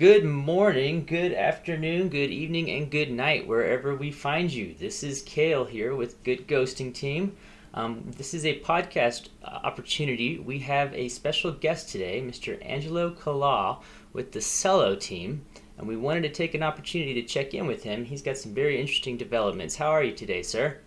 Good morning, good afternoon, good evening, and good night, wherever we find you. This is Kale here with Good Ghosting Team. Um, this is a podcast uh, opportunity. We have a special guest today, Mr. Angelo Kalal with the Celo team, and we wanted to take an opportunity to check in with him. He's got some very interesting developments. How are you today, sir?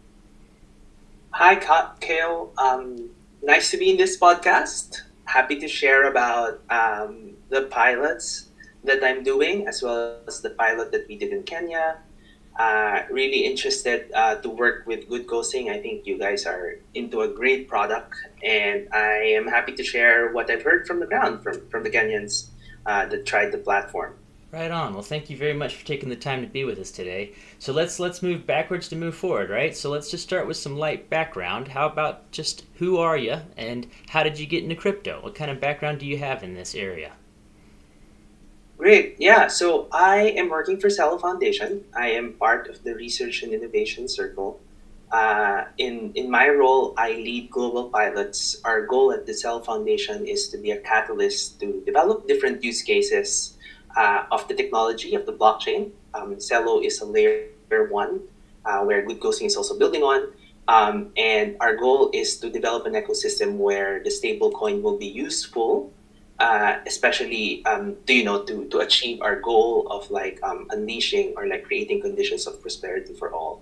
Hi, Kale. Um, nice to be in this podcast. Happy to share about um, the pilots that I'm doing, as well as the pilot that we did in Kenya. Uh, really interested uh, to work with Good Ghosting. I think you guys are into a great product, and I am happy to share what I've heard from the ground from, from the Kenyans uh, that tried the platform. Right on. Well, thank you very much for taking the time to be with us today. So let's let's move backwards to move forward, right? So let's just start with some light background. How about just who are you and how did you get into crypto? What kind of background do you have in this area? Great. Yeah. So I am working for Celo Foundation. I am part of the Research and Innovation Circle. Uh, in, in my role, I lead global pilots. Our goal at the Celo Foundation is to be a catalyst to develop different use cases uh, of the technology of the blockchain. Um, Celo is a layer one uh, where Good Ghosting is also building on. Um, and our goal is to develop an ecosystem where the stablecoin will be useful uh, especially um, to you know to to achieve our goal of like um, unleashing or like creating conditions of prosperity for all.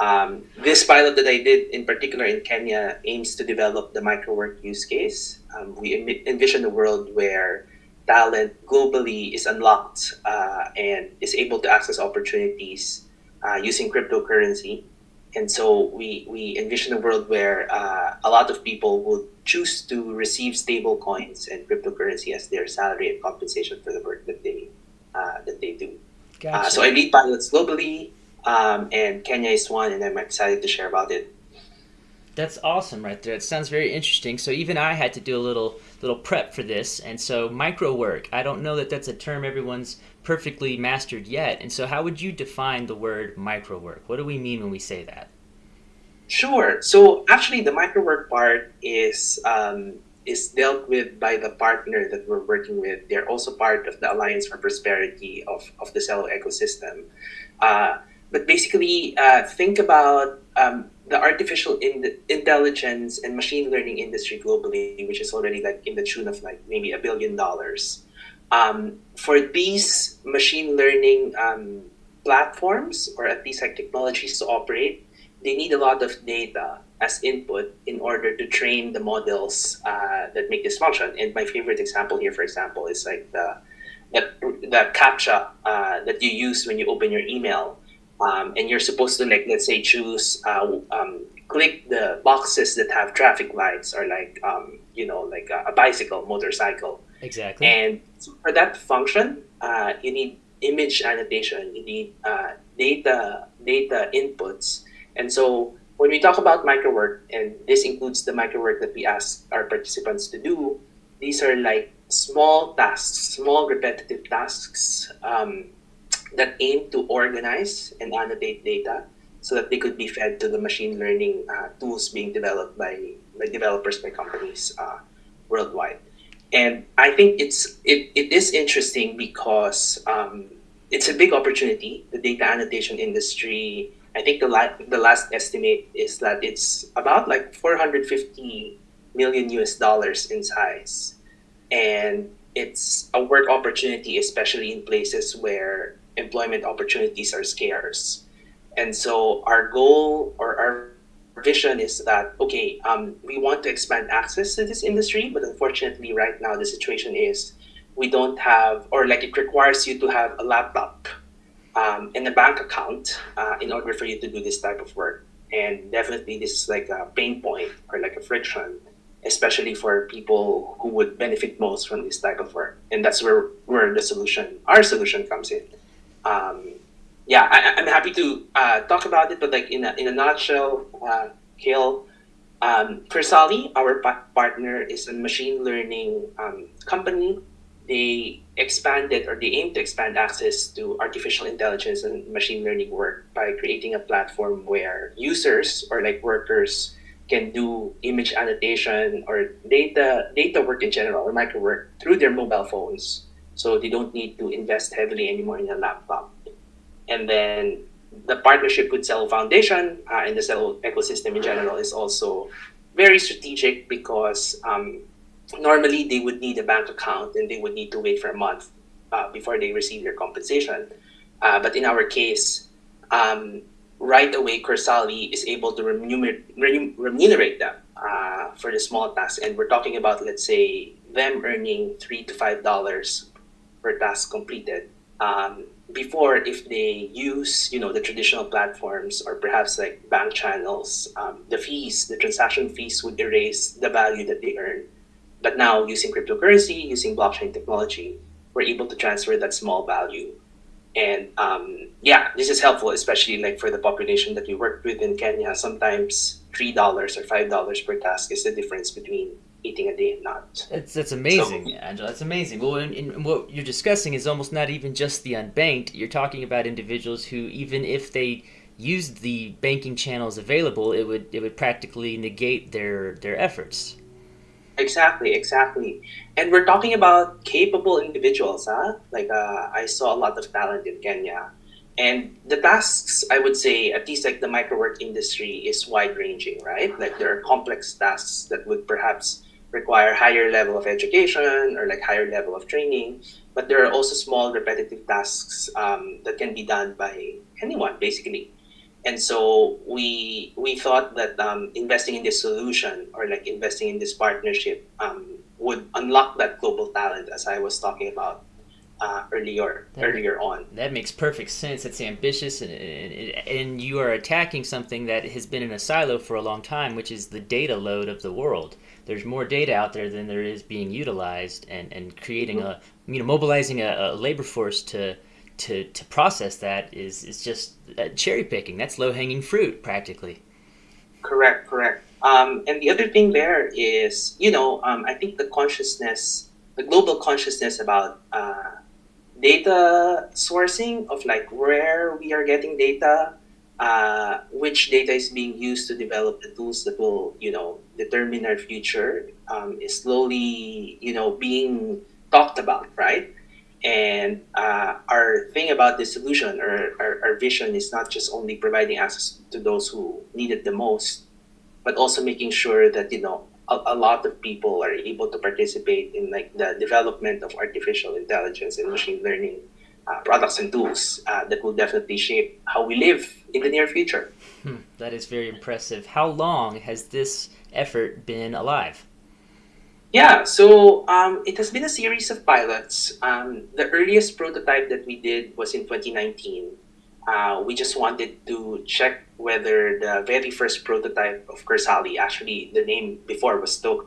Um, this pilot that I did in particular in Kenya aims to develop the microwork use case. Um, we envision a world where talent globally is unlocked uh, and is able to access opportunities uh, using cryptocurrency and so we, we envision a world where uh, a lot of people would choose to receive stable coins and cryptocurrency as their salary and compensation for the work that they uh, that they do. Gotcha. Uh, so I lead pilots globally, um, and Kenya is one, and I'm excited to share about it. That's awesome, right there. It sounds very interesting. So even I had to do a little little prep for this, and so micro work. I don't know that that's a term everyone's perfectly mastered yet. And so, how would you define the word micro work? What do we mean when we say that? Sure. So actually, the micro work part is um, is dealt with by the partner that we're working with. They're also part of the Alliance for Prosperity of, of the Celo ecosystem. Uh, but basically, uh, think about um, the artificial in- intelligence and machine learning industry globally, which is already like in the tune of like maybe a billion dollars. Um, for these machine learning um, platforms, or at least like technologies to operate, they need a lot of data as input in order to train the models uh, that make this function. And my favorite example here, for example, is like the the, the captcha uh, that you use when you open your email um, and you're supposed to like let's say choose uh, um, click the boxes that have traffic lights or like um, you know like a, a, bicycle motorcycle exactly and for that function uh, you need image annotation you need uh, data data inputs and so when we talk about microwork and this includes the microwork that we ask our participants to do these are like small tasks small repetitive tasks um, that aim to organize and annotate data so that they could be fed to the machine learning uh, tools being developed by, by developers by companies uh, worldwide. And I think it's it, it is interesting because um, it's a big opportunity. The data annotation industry. I think the la- the last estimate is that it's about like 450 million US dollars in size, and it's a work opportunity, especially in places where employment opportunities are scarce. And so our goal or our vision is that okay, um, we want to expand access to this industry, but unfortunately, right now the situation is we don't have, or like it requires you to have a laptop um, and a bank account uh, in order for you to do this type of work. And definitely, this is like a pain point or like a friction, especially for people who would benefit most from this type of work. And that's where where the solution, our solution, comes in um, yeah, I, am happy to uh, talk about it, but like in a, in a nutshell, uh, Kale, um, Corsali, our pa- partner, is a machine learning um, company. They expanded or they aim to expand access to artificial intelligence and machine learning work by creating a platform where users or like workers can do image annotation or data data work in general or micro work through their mobile phones so they don't need to invest heavily anymore in a laptop. And then the partnership with Celo Foundation uh, and the Celo ecosystem in general is also very strategic because um, normally they would need a bank account and they would need to wait for a month uh, before they receive their compensation. Uh, but in our case, um, right away, Corsali is able to remunerate, remunerate them uh, for the small tasks. And we're talking about, let's say, them earning three to five dollars per task completed. Um, before, if they use, you know, the traditional platforms or perhaps like bank channels, um, the fees, the transaction fees would erase the value that they earn. But now, using cryptocurrency, using blockchain technology, we're able to transfer that small value and um, yeah, this is helpful, especially like for the population that we worked with in Kenya. Sometimes three dollars or five dollars per task is the difference between eating a day and not. That's amazing, so, Angela. That's amazing. Well, what you're discussing is almost not even just the unbanked. You're talking about individuals who, even if they used the banking channels available, it would it would practically negate their their efforts. Exactly, exactly. And we're talking about capable individuals, huh? Like uh, I saw a lot of talent in Kenya. And the tasks, I would say, at least like the microwork industry is wide ranging, right? Like there are complex tasks that would perhaps require higher level of education or like higher level of training. But there are also small repetitive tasks um, that can be done by anyone, basically and so we we thought that um, investing in this solution or like investing in this partnership um, would unlock that global talent as I was talking about uh, earlier that, earlier on. That makes perfect sense. It's ambitious, and, and, and you are attacking something that has been in a silo for a long time, which is the data load of the world. There's more data out there than there is being utilized, and, and creating mm-hmm. a you know mobilizing a, a labor force to to to process that is is just uh, cherry picking. That's low hanging fruit, practically. Correct, correct. Um, and the other thing there is, you know, um, I think the consciousness, the global consciousness about uh, data sourcing of like where we are getting data, uh, which data is being used to develop the tools that will, you know, determine our future, um, is slowly, you know, being talked about, right? And uh, our thing about this solution or our, our vision is not just only providing access to those who need it the most, but also making sure that you know a, a, lot of people are able to participate in like the development of artificial intelligence and machine learning uh, products and tools uh, that will definitely shape how we live in the near future. Hmm, that is very impressive. How long has this effort been alive? Yeah, so um, it has been a series of pilots. Um, the earliest prototype that we did was in 2019. Uh, we just wanted to check whether the very first prototype of Corsali, actually the name before was Toka,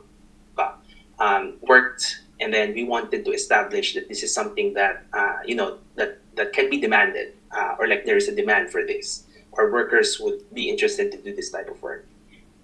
um, worked. And then we wanted to establish that this is something that, uh, you know, that, that can be demanded uh, or like there is a demand for this or workers would be interested to do this type of work.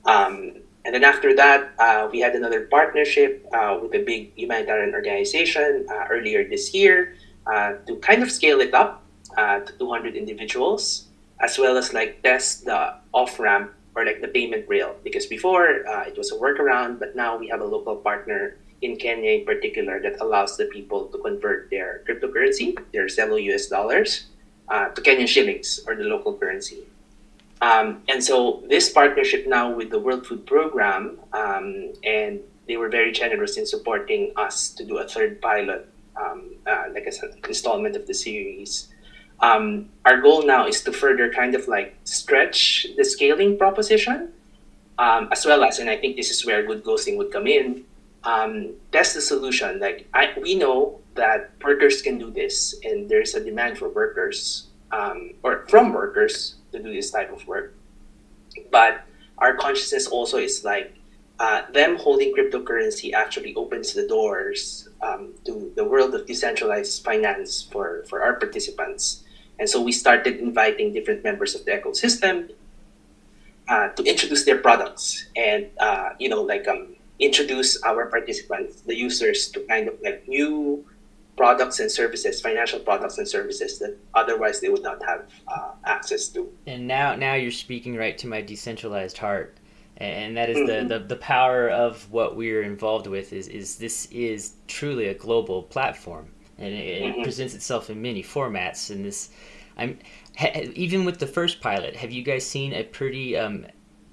Um, and then after that, uh, we had another partnership uh, with a big humanitarian organization uh, earlier this year uh, to kind of scale it up to 200 individuals, as well as like test the off ramp or like the payment rail. Because before it was a workaround, but now we have a local partner in Kenya in particular that allows the people to convert their cryptocurrency, their Celo US dollars, to Kenyan shillings or the local currency. Um, and so this partnership now with the World Food Program, um, and they were very generous in supporting us to do a third pilot, um, uh, like an installment of the series. Um, our goal now is to further kind of like stretch the scaling proposition, um, as well as, and I think this is where good ghosting would come in, um, test the solution. Like I, we know that workers can do this, and there's a demand for workers or from workers to do this type of work. But our consciousness also is like uh, them holding cryptocurrency actually opens the doors um, to the world of decentralized finance for, for our participants. And so we started inviting different members of the ecosystem uh, to introduce their products and, uh, you know, like um, introduce our participants, the users, to kind of like new products and services, financial products and services that otherwise they would not have uh, access to. And now, now you're speaking right to my decentralized heart, and that is mm-hmm. the, the the power of what we're involved with. Is is this is truly a global platform. and it, mm-hmm. it presents itself in many formats. And this, I'm ha, even with the first pilot. Have you guys seen a pretty um,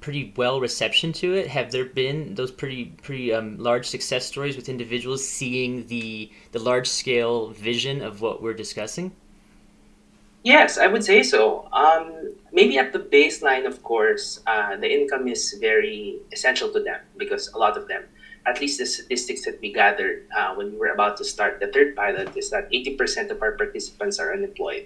pretty well reception to it? Have there been those pretty pretty um, large success stories with individuals seeing the the large scale vision of what we're discussing? Yes, I would say so. Um, maybe at the baseline, of course, uh, the income is very essential to them because a lot of them, at least the statistics that we gathered uh, when we were about to start the third pilot, is that 80% of our participants are unemployed.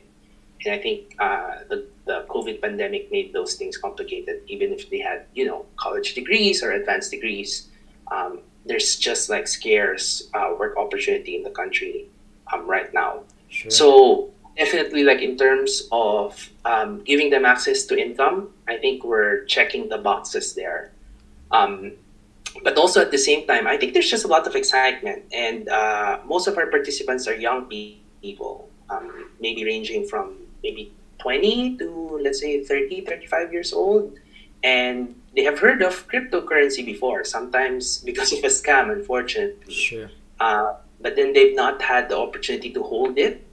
And I think uh, the, the COVID pandemic made those things complicated, even if they had, you know, college degrees or advanced degrees. Um, there's just like scarce uh, work opportunity in the country um, right now. Sure. So definitely like in terms of um, giving them access to income i think we're checking the boxes there um, but also at the same time i think there's just a lot of excitement and uh, most of our participants are young people um, maybe ranging from maybe 20 to let's say 30 35 years old and they have heard of cryptocurrency before sometimes because of a scam unfortunately. Sure. Uh, but then they've not had the opportunity to hold it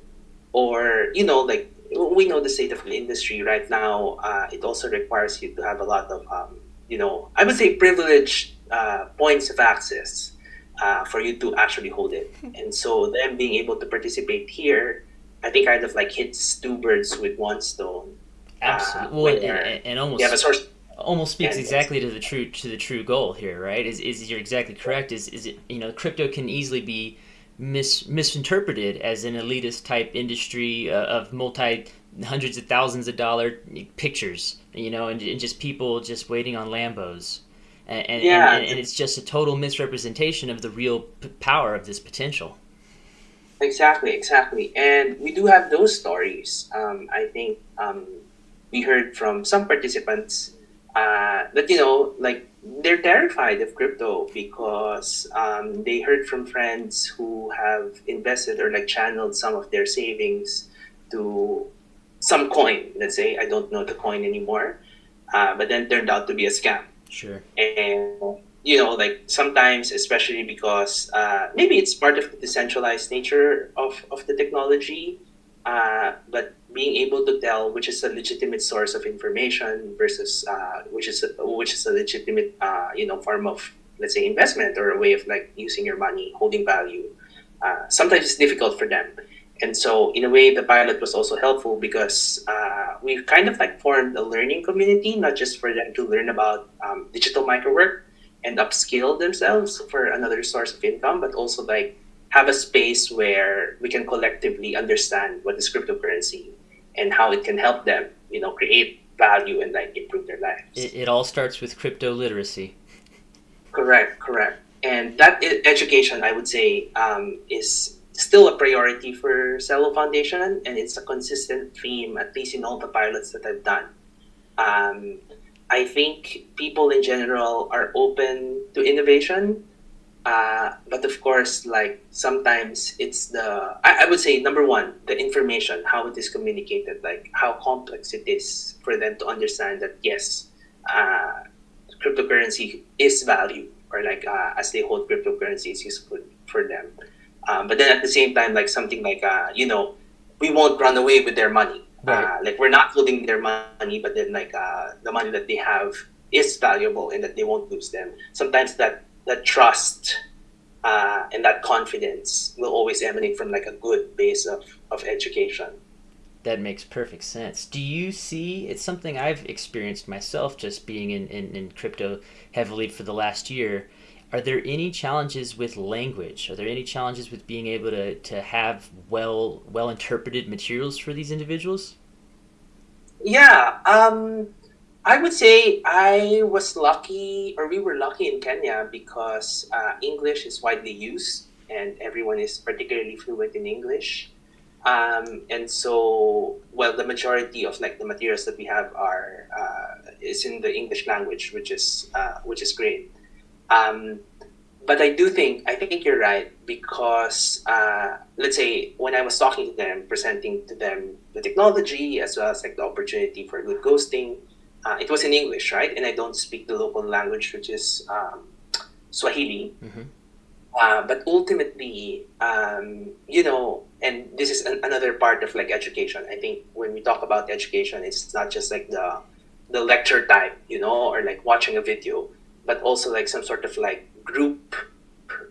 or you know like we know the state of the industry right now uh, it also requires you to have a lot of um, you know i would say privileged uh, points of access uh, for you to actually hold it. And so them being able to participate here i think kind of like hits two birds with one stone uh, absolutely well, and, and, almost have a source almost speaks exactly to the true to the true goal here right is, is you're exactly correct is is it you know crypto can easily be mis- misinterpreted as an elitist type industry uh, of multi hundreds of thousands of dollar pictures, you know, and, and just people just waiting on Lambos. And, and, yeah. and, and it's just a total misrepresentation of the real p- power of this potential. Exactly, exactly. And we do have those stories. Um, I think um, we heard from some participants uh, that, you know, like they're terrified of crypto because um, they heard from friends who have invested or like channeled some of their savings to some coin. Let's say I don't know the coin anymore, uh, but then turned out to be a scam. Sure. And you know, like sometimes, especially because uh, maybe it's part of the decentralized nature of of the technology, uh, but being able to tell which is a legitimate source of information versus uh, which is a, which is a legitimate uh, you know form of let's say investment or a way of like using your money holding value uh, sometimes it's difficult for them. And so in a way the pilot was also helpful because uh, we kind of like formed a learning community not just for them to learn about um, digital microwork and upskill themselves for another source of income but also like have a space where we can collectively understand what is cryptocurrency and how it can help them, you know, create value and like improve their lives. It, it all starts with crypto literacy. Correct, correct. And that education, I would say, um, is still a priority for Celo Foundation, and it's a consistent theme, at least in all the pilots that I've done. Um, I think people in general are open to innovation, uh, but of course, like sometimes it's the, I, I, would say number one, the information, how it is communicated, like how complex it is for them to understand that yes, uh, cryptocurrency is value or like uh, as they hold cryptocurrency is useful for them. Um, but then at the same time, like something like, uh, you know, we won't run away with their money. Right. Uh, like we're not holding their money, but then like the money that they have is valuable and that they won't lose them. Sometimes that that trust uh, and that confidence will always emanate from like a good base of, of education. That makes perfect sense. Do you see it's something I've experienced myself just being in, in, in crypto heavily for the last year? Are there any challenges with language? Are there any challenges with being able to, to have well well interpreted materials for these individuals? Yeah, um, I would say I was lucky, or we were lucky in Kenya because uh, English is widely used and everyone is particularly fluent in English. Um, and so, well, the majority of like the materials that we have are uh, is in the English language, which is uh, which is great. Um, but I do think I think you're right because uh, let's say when I was talking to them, presenting to them the technology as well as like the opportunity for good ghosting uh, it was in English, right? And I don't speak the local language, which is um, Swahili. Mm-hmm. Uh, but ultimately, um, you know, and this is an, another part of like education. I think when we talk about education, it's not just like the the lecture type, you know, or like watching a video, but also like some sort of like group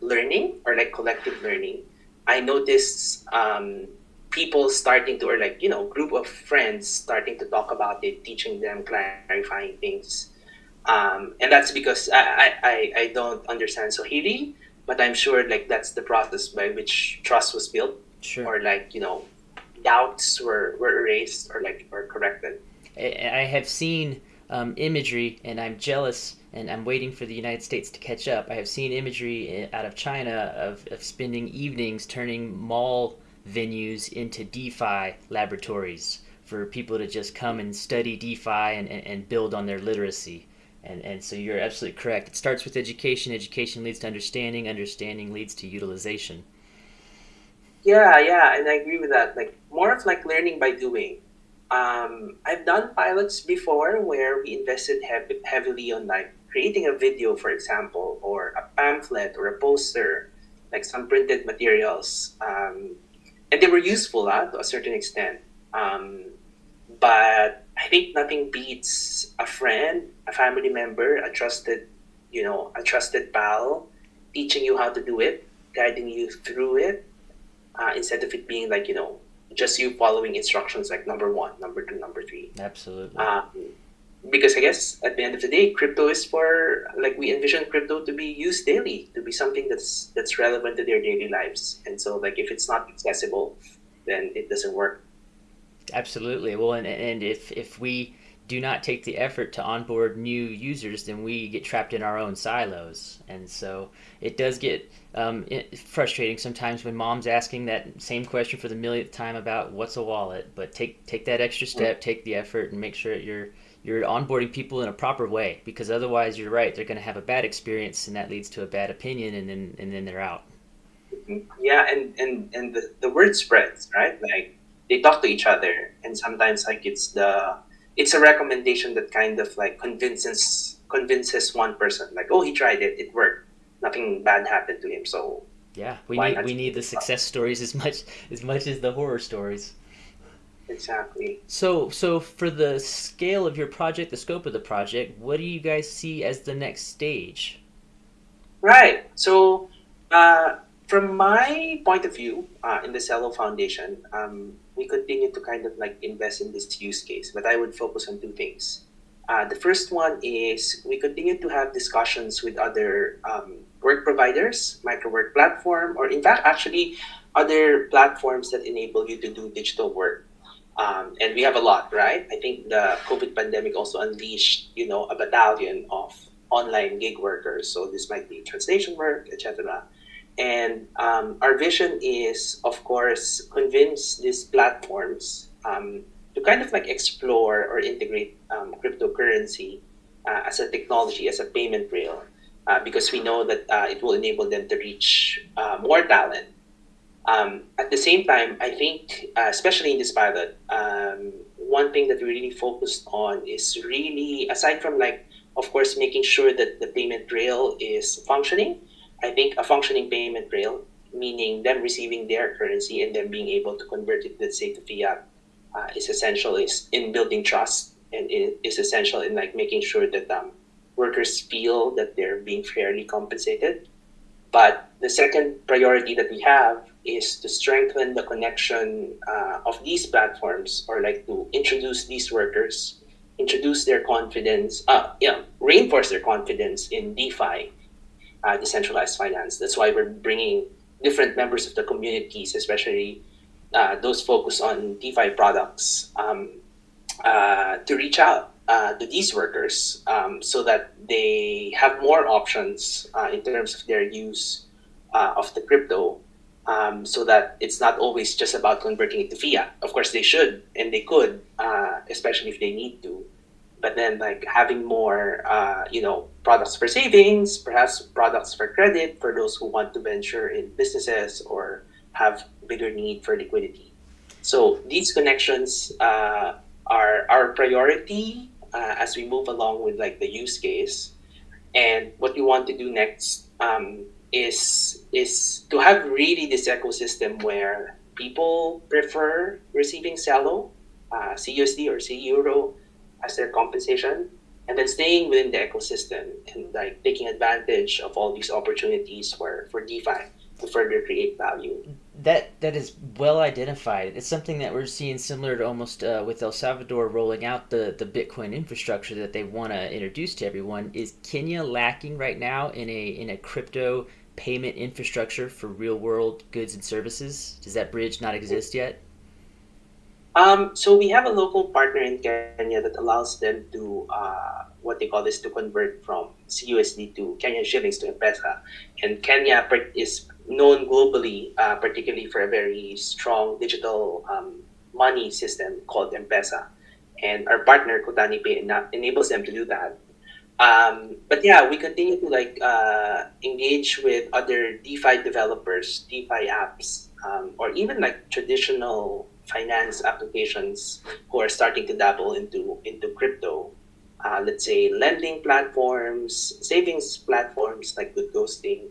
learning or like collective learning. I noticed um, people starting to, or like, you know, group of friends starting to talk about it, teaching them, clarifying things. Um, and that's because I, I, I don't understand Swahili, but I'm sure like that's the process by which trust was built Sure. or like, you know, doubts were, were erased or like, or corrected. I have seen um, imagery, and I'm jealous, and I'm waiting for the United States to catch up. I have seen imagery out of China of, of spending evenings turning mall venues into DeFi laboratories for people to just come and study DeFi and, and, and build on their literacy. And, and so you're absolutely correct. It starts with education. Education leads to understanding. Understanding leads to utilization. Yeah, yeah, and I agree with that. Like more of like learning by doing. Um, I've done pilots before where we invested hev- heavily on like creating a video, for example, or a pamphlet or a poster, like some printed materials, um, and they were useful uh, to a certain extent. Um, but I think nothing beats a friend, a family member, a trusted, you know, a trusted pal, teaching you how to do it, guiding you through it, uh, instead of it being like you know just you following instructions like number one, number two, number three. Absolutely. Um, because I guess at the end of the day, crypto is for like we envision crypto to be used daily, to be something that's that's relevant to their daily lives. And so like if it's not accessible, then it doesn't work. Absolutely. Well, and, and if if we do not take the effort to onboard new users, then we get trapped in our own silos. And so it does get um, frustrating sometimes when mom's asking that same question for the millionth time about what's a wallet. But take take that extra step, take the effort, and make sure that you're you're onboarding people in a proper way. Because otherwise, you're right, they're going to have a bad experience, and that leads to a bad opinion, and then and then they're out. Yeah, and and and the, the word spreads, right? Like they talk to each other, and sometimes like it's the it's a recommendation that kind of like convinces convinces one person like oh he tried it it worked nothing bad happened to him so yeah we need we need the success stories as much as much as the horror stories exactly so so for the scale of your project the scope of the project what do you guys see as the next stage right so uh, from my point of view uh, in the Celo Foundation, um, we continue to kind of like invest in this use case, but I would focus on two things. Uh, the first one is we continue to have discussions with other um, work providers, microwork platform, or in fact, actually other platforms that enable you to do digital work. Um, and we have a lot, right? I think the COVID pandemic also unleashed, you know, a battalion of online gig workers. So this might be translation work, etc. And um, our vision is, of course, convince these platforms um, to kind of like explore or integrate um, cryptocurrency uh, as a technology, as a payment rail, uh, because we know that uh, it will enable them to reach uh, more talent. Um, at the same time, I think, uh, especially in this pilot, um, one thing that we really focused on is really, aside from like, of course, making sure that the payment rail is functioning, I think a functioning payment rail, meaning them receiving their currency and then being able to convert it, let's say, to fiat, uh, is essential is in building trust and it is essential in like making sure that um, workers feel that they're being fairly compensated. But the second priority that we have is to strengthen the connection uh, of these platforms or like to introduce these workers, introduce their confidence, uh, yeah, reinforce their confidence in DeFi uh, decentralized finance. That's why we're bringing different members of the communities, especially uh, those focused on DeFi products, um, uh, to reach out uh, to these workers um, so that they have more options uh, in terms of their use uh, of the crypto. Um, so that it's not always just about converting it to fiat. Of course, they should and they could, especially if they need to. But then like having more uh, you know products for savings perhaps products for credit for those who want to venture in businesses or have bigger need for liquidity. So these connections uh, are our priority uh, as we move along with like the use case. And what we want to do next um, is is to have really this ecosystem where people prefer receiving Celo, uh, CUSD or C Euro as their compensation, and then staying within the ecosystem and like taking advantage of all these opportunities for for DeFi to further create value. That that is well identified. It's something that we're seeing similar to almost uh, with El Salvador rolling out the the Bitcoin infrastructure that they want to introduce to everyone. Is Kenya lacking right now in a in a crypto payment infrastructure for real world goods and services? Does that bridge not exist yet? Um, so we have a local partner in Kenya that allows them to uh, what they call this to convert from CUSD to Kenyan shillings to M-Pesa. And Kenya is known globally, uh, particularly for a very strong digital um, money system called M-Pesa. And our partner Kotani Pay enables them to do that. Um, but yeah, we continue to like uh, engage with other DeFi developers, DeFi apps, um, or even like traditional finance applications who are starting to dabble into into crypto. Uh, let's say lending platforms, savings platforms like Good Ghosting,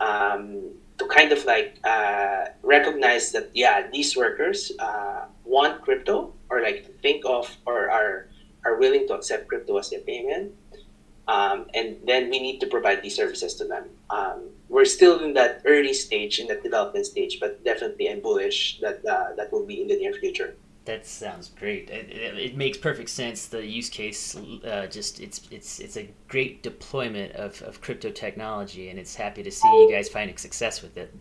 um, to kind of like uh, recognize that yeah, these workers uh, want crypto or like think of or are are willing to accept crypto as their payment um, and then we need to provide these services to them. Um, we're still in that early stage, in that development stage, but definitely I'm bullish that uh, that will be in the near future. That sounds great. It, it, it makes perfect sense. The use case, uh, just it's it's it's a great deployment of, of crypto technology, and it's happy to see you guys finding success with it.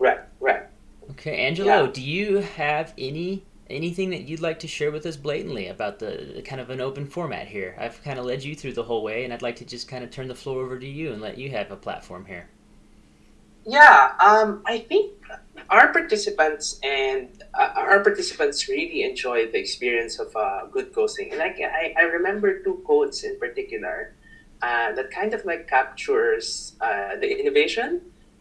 Right, right. Okay, Angelo, yeah. do you have any anything that you'd like to share with us blatantly about the, kind of an open format here? I've kind of led you through the whole way, and I'd like to just kind of turn the floor over to you and let you have a platform here. Yeah, um, I think our participants and uh, our participants really enjoyed the experience of uh, good ghosting, and I, I, remember two quotes in particular uh, that kind of like captures uh, the innovation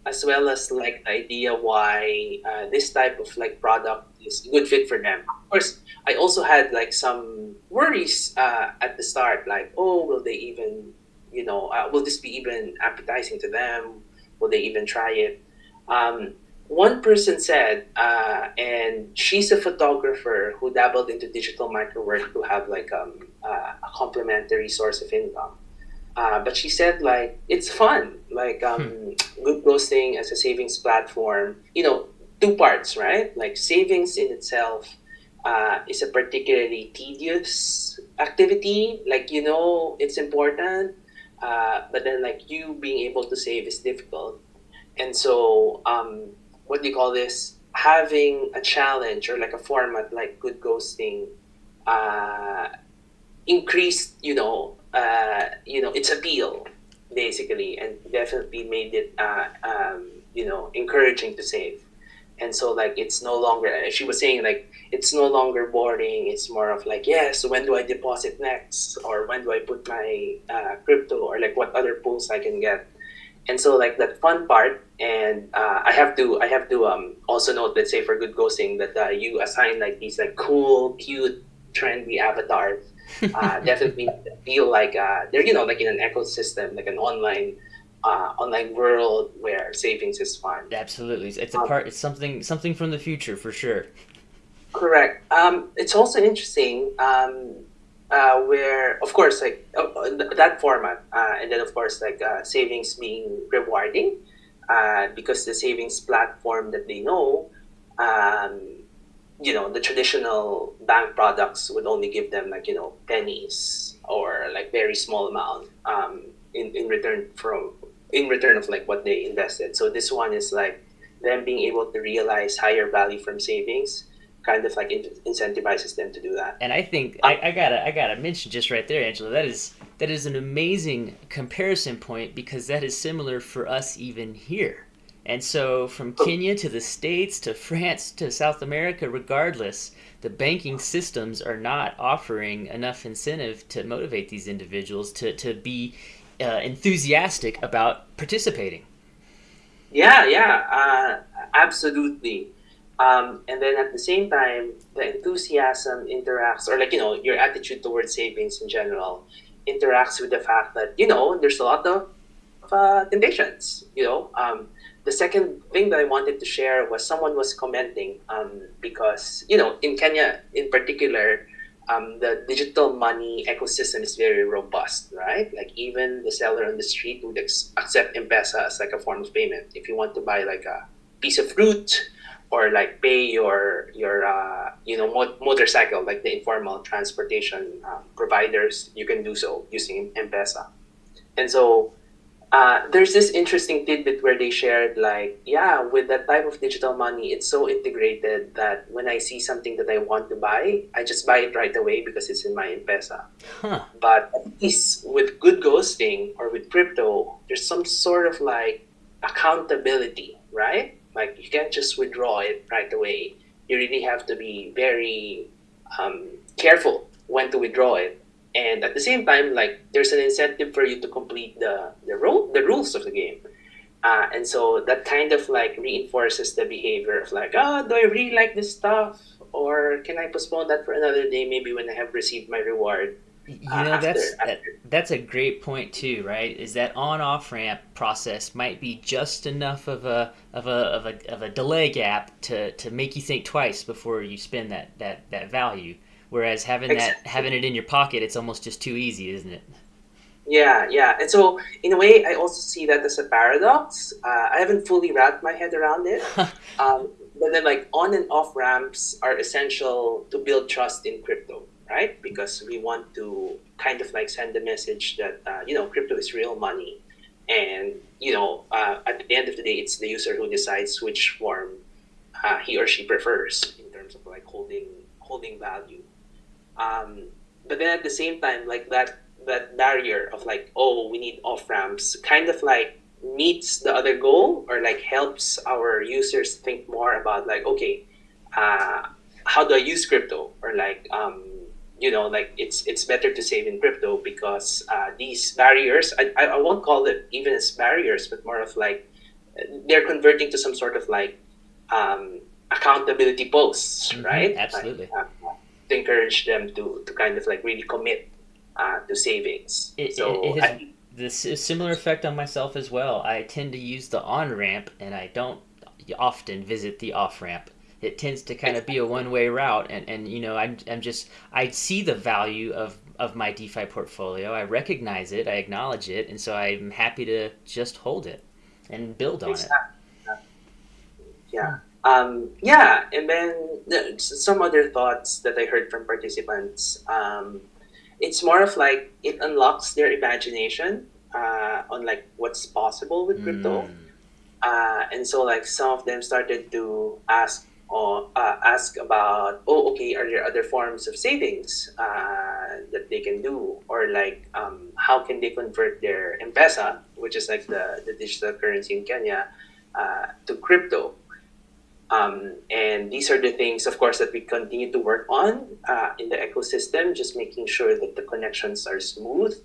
as well as like the idea why uh, this type of like product is a good fit for them. Of course, I also had like some worries uh, at the start, like, oh, will they even, you know, uh, will this be even appetizing to them? Will they even try it? Um, one person said, uh, and she's a photographer who dabbled into digital micro work to have like um, uh, a complementary source of income. Uh, but she said like it's fun, like um, hmm. good ghosting as a savings platform. You know, two parts, right? Like savings in itself uh, is a particularly tedious activity. Like you know, it's important, uh, but then like you being able to save is difficult. And so, um, what do you call this? Having a challenge or like a format like good ghosting uh, increased, you know, uh, you know, its appeal basically, and definitely made it, uh, um, you know, encouraging to save. And so, like, it's no longer. She was saying like it's no longer boring. It's more of like, yes, when do I deposit next, or when do I put my uh, crypto, or like what other pools I can get. And so, like that fun part, and uh, I have to, I have to um, also note, let's say for good ghosting, that uh, you assign like these like cool, cute, trendy avatars uh, definitely feel like uh, they're you know like in an ecosystem, like an online uh, online world where savings is fun. Absolutely, it's a um, part. It's something something from the future for sure. Correct. Um, it's also interesting um, uh, where, of course, like uh, that format, uh, and then of course, like uh, savings being rewarding uh, because the savings platform that they know um, you know the traditional bank products would only give them like you know pennies or like very small amount um, in, in return from in return of like what they invested. So this one is like them being able to realize higher value from savings kind of like incentivizes them to do that. And i think I, I gotta i gotta mention just right there angela that is that is an amazing comparison point because that is similar for us even here and so, from Kenya to the States to France to South America, regardless, the banking systems are not offering enough incentive to motivate these individuals to, to be uh, enthusiastic about participating. Yeah, yeah, uh, absolutely. Um, and then at the same time, the enthusiasm interacts, or like, you know, your attitude towards savings in general interacts with the fact that, you know, there's a lot of uh, temptations. You know, um, the second thing that I wanted to share was someone was commenting um, because you know in Kenya in particular. Um, the digital money ecosystem is very robust, right? Like even the seller on the street would accept M-Pesa as like a form of payment. If you want to buy like a piece of fruit or like pay your your uh, you know motorcycle like the informal transportation um, providers you can do so using m-pesa and so uh, there's this interesting tidbit where they shared like yeah with that type of digital money it's so integrated that when i see something that i want to buy i just buy it right away because it's in my m-pesa huh. but at least with good ghosting or with crypto there's some sort of like accountability right like you can't just withdraw it right away. You really have to be very um, careful when to withdraw it. And at the same time, like there's an incentive for you to complete the the rule the rules of the game. Uh, and so that kind of like reinforces the behavior of like, oh, do I really like this stuff? Or can I postpone that for another day, maybe when I have received my reward? you know uh, after, that's after. That, that's a great point too right is that on off ramp process might be just enough of a of a of a, of a delay gap to to make you think twice before you spend that that that value whereas having that having it in your pocket it's almost just too easy isn't it? Yeah yeah. And so in a way i also see that as a paradox. Uh, i haven't fully wrapped my head around it. Um, but then like on and off ramps are essential to build trust in crypto right? Because we want to kind of like send the message that uh, you know crypto is real money, and you know uh, at the end of the day, it's the user who decides which form uh, he or she prefers in terms of like holding holding value. Um, but then at the same time, like that that barrier of like oh we need off ramps kind of like meets the other goal or like helps our users think more about like okay uh, how do I use crypto? Or like um, you know like it's it's better to save in crypto because uh, these barriers I, I won't call it even as barriers but more of like they're converting to some sort of like um, accountability posts mm-hmm, right? Absolutely. like, uh, to encourage them to to kind of like really commit uh, to savings it, so it, it has I, this is similar effect on myself as well i tend to use the on ramp and i don't often visit the off ramp it tends to kind of be a one way route. And, and you know, I'm, I'm just, I see the value of, of my DeFi portfolio. I recognize it, I acknowledge it. And so I'm happy to just hold it and build on exactly. it. Yeah. Um, yeah. And then some other thoughts that I heard from participants. Um, it's more of like it unlocks their imagination uh, on like what's possible with crypto. Mm. Uh, and so like some of them started to ask or uh, ask about, oh, okay, are there other forms of savings uh, that they can do? Or like, um, how can they convert their M-Pesa, which is like the, the digital currency in Kenya, uh, to crypto? Um, and these are the things, of course, that we continue to work on uh, in the ecosystem, just making sure that the connections are smooth.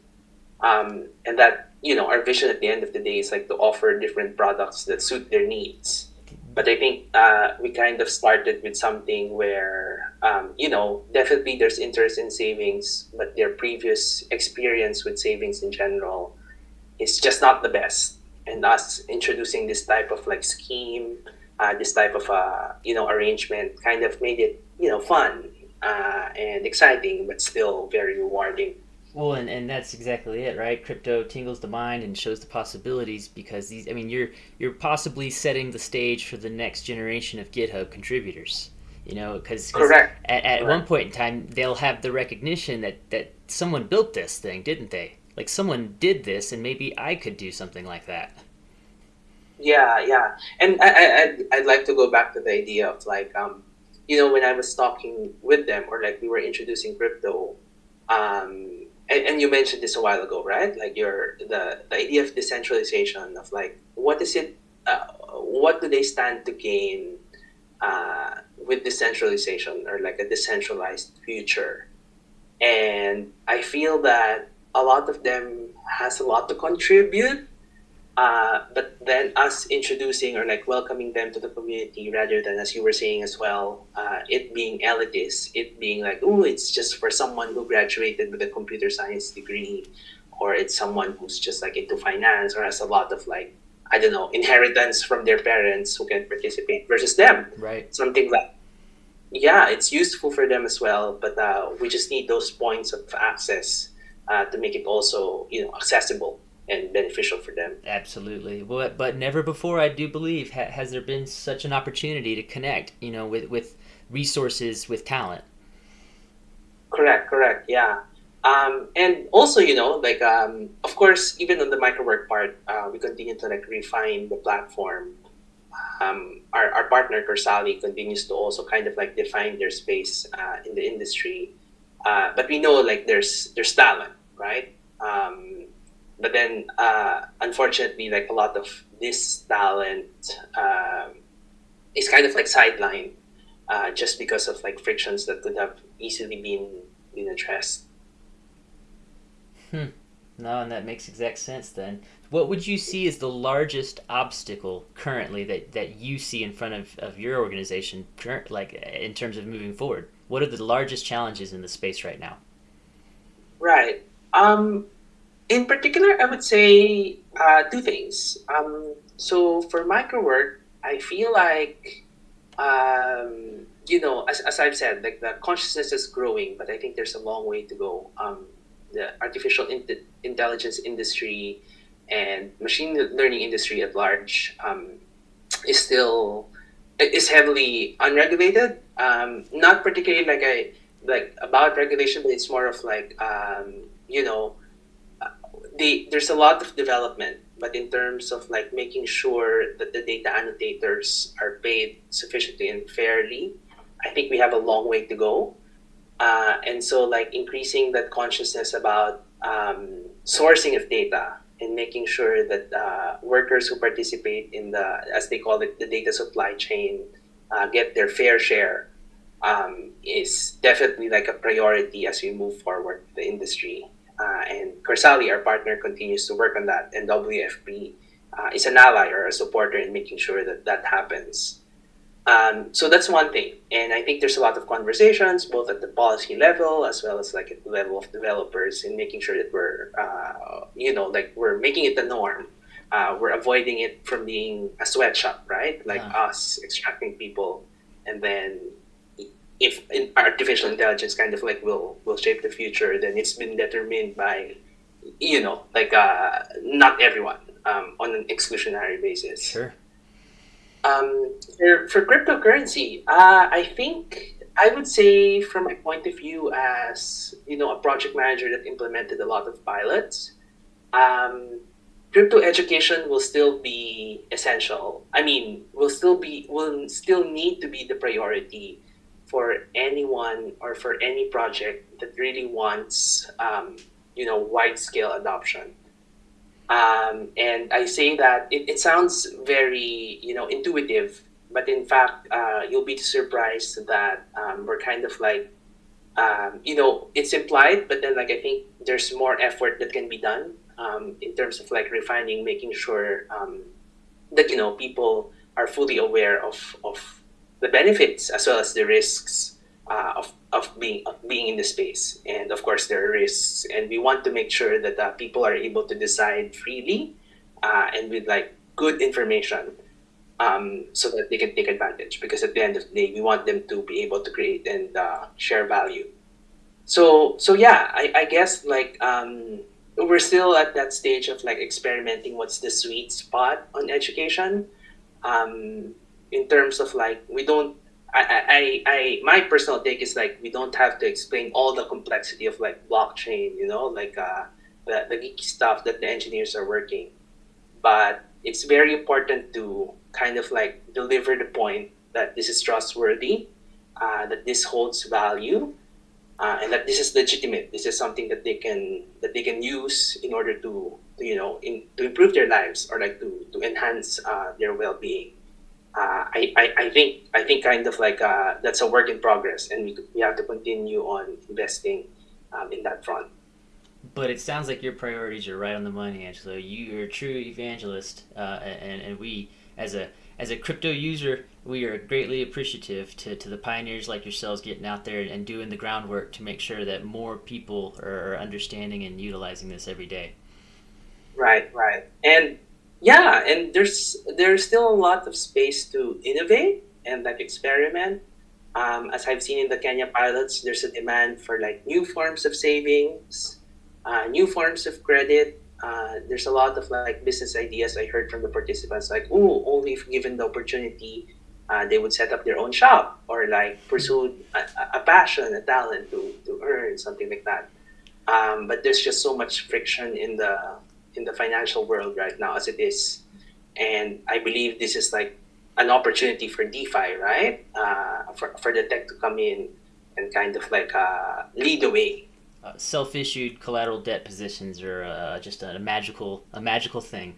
Um, and that, you know, our vision at the end of the day is like to offer different products that suit their needs but I think uh, we kind of started with something where, um, you know, definitely there's interest in savings, but their previous experience with savings in general is just not the best. And us introducing this type of like scheme, uh, this type of, uh, you know, arrangement kind of made it, you know, fun uh, and exciting, but still very rewarding. Well, and, and that's exactly it, right? Crypto tingles the mind and shows the possibilities because these. I mean, you're you're possibly setting the stage for the next generation of GitHub contributors. You know, because at, at Correct. one point in time they'll have the recognition that that someone built this thing, didn't they? Like someone did this, and maybe I could do something like that. Yeah, yeah, and I, I I'd, like to go back to the idea of like um, you know, when I was talking with them or like we were introducing crypto, um and, and you mentioned this a while ago, right? Like your the, the idea of decentralization of like what is it? Uh, what do they stand to gain uh, with decentralization or like a decentralized future? And I feel that a lot of them has a lot to contribute uh, but then us introducing or like welcoming them to the community rather than as you were saying as well uh, it being elitist it being like oh it's just for someone who graduated with a computer science degree or it's someone who's just like into finance or has a lot of like I don't know inheritance from their parents who can participate versus them. Right. Something like yeah, it's useful for them as well, but uh, we just need those points of access uh, to make it also you know accessible and beneficial for them. Absolutely. But but never before, I do believe, ha- has there been such an opportunity to connect, you know, with with resources, with talent. Correct. Correct. Yeah. Um, and also, you know, like um, of course, even on the microwork part, uh, we continue to like refine the platform. Um, our, our partner Corsali continues to also kind of like define their space uh, in the industry, uh, but we know like there's there's talent, right? Um, but then uh, unfortunately like a lot of this talent um, is kind of like sidelined uh, just because of like frictions that could have easily been been addressed. Hmm. No and that makes exact sense then. What would you see as the largest obstacle currently that, that you see in front of, of your organization like in terms of moving forward? What are the largest challenges in the space right now? Right. Um, in particular, I would say uh, two things. Um, so for micro work, I feel like, um, you know, as, as I've said, like the consciousness is growing, but I think there's a long way to go. Um, the artificial in- intelligence industry and machine learning industry at large um, is still is heavily unregulated. Um, not particularly like I like about regulation, but it's more of like um, you know the, there's a lot of development, but in terms of like making sure that the data annotators are paid sufficiently and fairly, I think we have a long way to go. Uh, and so like increasing that consciousness about um, sourcing of data and making sure that uh, workers who participate in the, as they call it, the data supply chain, uh, get their fair share um, is definitely like a priority as we move forward the industry. Uh, and Corsali, our partner, continues to work on that, and WFP uh, is an ally or a supporter in making sure that that happens. Um, so that's one thing, and I think there's a lot of conversations both at the policy level as well as like at the level of developers in making sure that we're, uh, you know, like we're making it the norm. Uh, we're avoiding it from being a sweatshop, right? Like yeah. us extracting people and then if artificial intelligence kind of like will will shape the future, then it's been determined by, you know, like uh, not everyone um, on an exclusionary basis. Sure. Um, for, for cryptocurrency, uh, I think I would say from my point of view as you know a project manager that implemented a lot of pilots, um, crypto education will still be essential. I mean, will still be will still need to be the priority for anyone or for any project that really wants um, you know wide scale adoption. Um, and i say that it, it sounds very you know intuitive but in fact uh, you'll be surprised that um, we're kind of like um, you know it's implied but then like i think there's more effort that can be done um, in terms of like refining making sure um, that you know people are fully aware of of the benefits as well as the risks uh, of, of being of being in the space. And of course, there are risks, and we want to make sure that uh, people are able to decide freely uh, and with like good information, um, so that they can take advantage. Because at the end of the day, we want them to be able to create and uh, share value. So so yeah, I, I guess like um, we're still at that stage of like experimenting. What's the sweet spot on education? Um, in terms of like we don't I, I, I my personal take is like we don't have to explain all the complexity of like blockchain, you know, like uh, the, the geeky stuff that the engineers are working. But it's very important to kind of like deliver the point that this is trustworthy, uh, that this holds value, uh, and that this is legitimate. This is something that they can that they can use in order to, to you know in, to improve their lives or like to to enhance uh, their well being uh, I, I, I think I think kind of like uh, that's a work in progress, and we, we have to continue on investing um, in that front. But it sounds like your priorities are right on the money, Angelo. You, are a true evangelist, uh, and, and we as a as a crypto user, we are greatly appreciative to, to the pioneers like yourselves getting out there and doing the groundwork to make sure that more people are understanding and utilizing this every day. Right, right. And yeah, and there's there's still a lot of space to innovate and like experiment. Um, as I've seen in the Kenya pilots, there's a demand for like new forms of savings, uh, new forms of credit, uh, there's a lot of like business ideas I heard from the participants, like, oh, only if given the opportunity, uh, they would set up their own shop or like pursue a, a passion, a talent to, to earn something like that. Um, but there's just so much friction in the in the financial world right now as it is, and I believe this is like an opportunity for DeFi, right? Uh, for for the tech to come in and kind of like uh, lead the way uh, self-issued collateral debt positions are uh, just a, a magical a magical thing.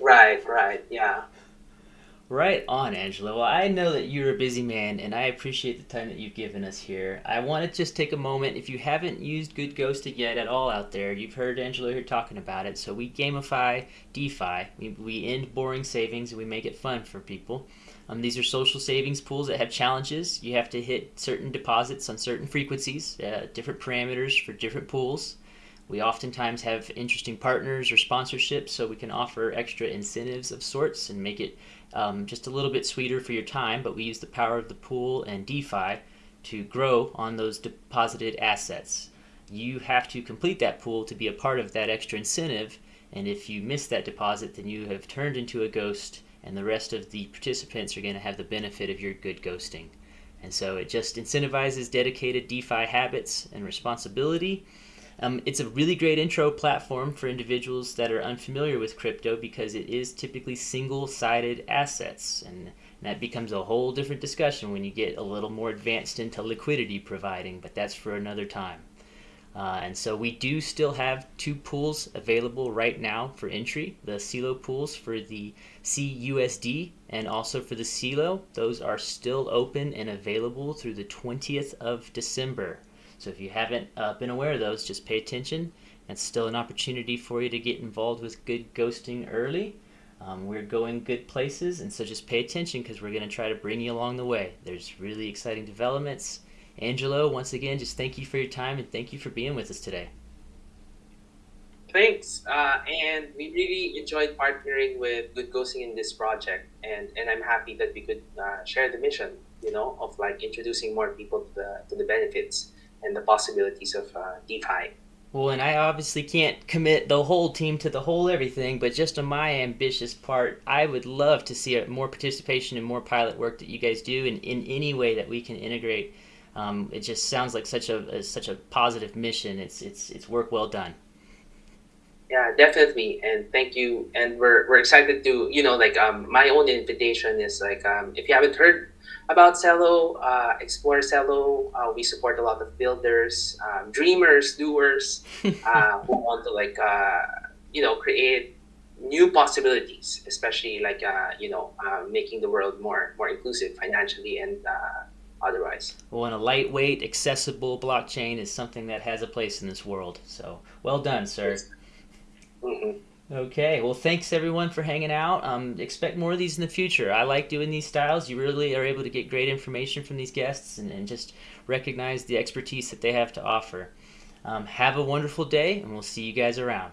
Right, right, yeah. Right on, Angelo. Well, I know that you're a busy man, and I appreciate the time that you've given us here. I want to just take a moment. If you haven't used Good Ghosted yet at all out there, you've heard Angelo here talking about it. So we gamify DeFi. We, we end boring savings and we make it fun for people. Um, these are social savings pools that have challenges. You have to hit certain deposits on certain frequencies, uh, different parameters for different pools. We oftentimes have interesting partners or sponsorships, so we can offer extra incentives of sorts and make it um, just a little bit sweeter for your time. But we use the power of the pool and DeFi to grow on those deposited assets. You have to complete that pool to be a part of that extra incentive, and if you miss that deposit, then you have turned into a ghost and the rest of the participants are going to have the benefit of your good ghosting. And so it just incentivizes dedicated DeFi habits and responsibility. Um, it's a really great intro platform for individuals that are unfamiliar with crypto because it is typically single sided assets. And that becomes a whole different discussion when you get a little more advanced into liquidity providing, but that's for another time. Uh, and so we do still have two pools available right now for entry the CELO pools for the CUSD and also for the CELO. Those are still open and available through the 20th of December. So if you haven't uh, been aware of those, just pay attention. It's still an opportunity for you to get involved with good ghosting early. Um, we're going good places, and so just pay attention because we're going to try to bring you along the way. There's really exciting developments Angelo, once again, just thank you for your time and thank you for being with us today. Thanks, uh, and we really enjoyed partnering with Good Ghosting in this project, and, and I'm happy that we could uh, share the mission, you know, of like introducing more people to the to the benefits and the possibilities of uh, DeFi. Well, and I obviously can't commit the whole team to the whole everything, but just on my ambitious part, I would love to see more participation and more pilot work that you guys do, and in any way that we can integrate um, it just sounds like such a, a, such a positive mission. It's it's it's work well done. Yeah, definitely, and thank you. And we're we're excited to you know like um my own invitation is like um if you haven't heard about Celo, uh, explore Celo. Uh, we support a lot of builders, um, dreamers, doers uh, who want to like uh, you know create new possibilities, especially like uh, you know uh, making the world more more inclusive financially and uh, otherwise. Well, and a lightweight, accessible blockchain is something that has a place in this world. So, well done, sir. Mm-hmm. Okay, well, thanks everyone for hanging out. Um, expect more of these in the future. I like doing these styles. You really are able to get great information from these guests and, and just recognize the expertise that they have to offer. Um, have a wonderful day, and we'll see you guys around.